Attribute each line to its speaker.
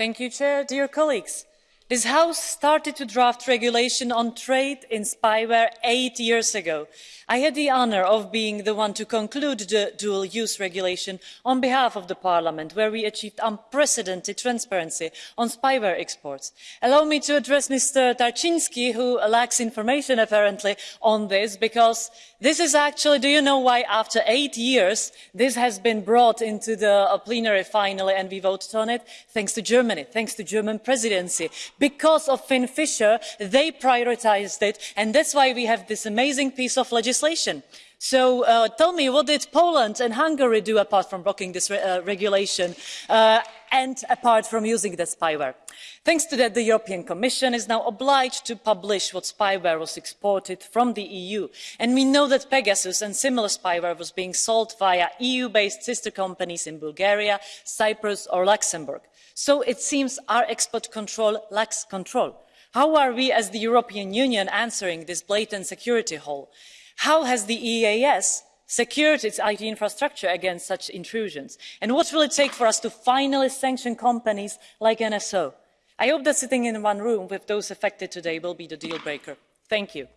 Speaker 1: Thank you, Chair. Dear colleagues, this House started to draft regulation on trade in spyware eight years ago. I had the honour of being the one to conclude the dual-use regulation on behalf of the Parliament, where we achieved unprecedented transparency on spyware exports. Allow me to address Mr Tarczyński, who lacks information apparently on this, because this is actually, do you know why after eight years this has been brought into the uh, plenary finally and we voted on it? Thanks to Germany, thanks to German presidency because of FinFisher, they prioritised it, and that's why we have this amazing piece of legislation. So uh, tell me, what did Poland and Hungary do apart from blocking this re uh, regulation uh, and apart from using the spyware? Thanks to that, the European Commission is now obliged to publish what spyware was exported from the EU. And we know that Pegasus and similar spyware was being sold via EU-based sister companies in Bulgaria, Cyprus or Luxembourg. So it seems our export control lacks control. How are we as the European Union answering this blatant security hole? How has the EAS secured its IT infrastructure against such intrusions? And what will it take for us to finally sanction companies like NSO? I hope that sitting in one room with those affected today will be the deal breaker. Thank you.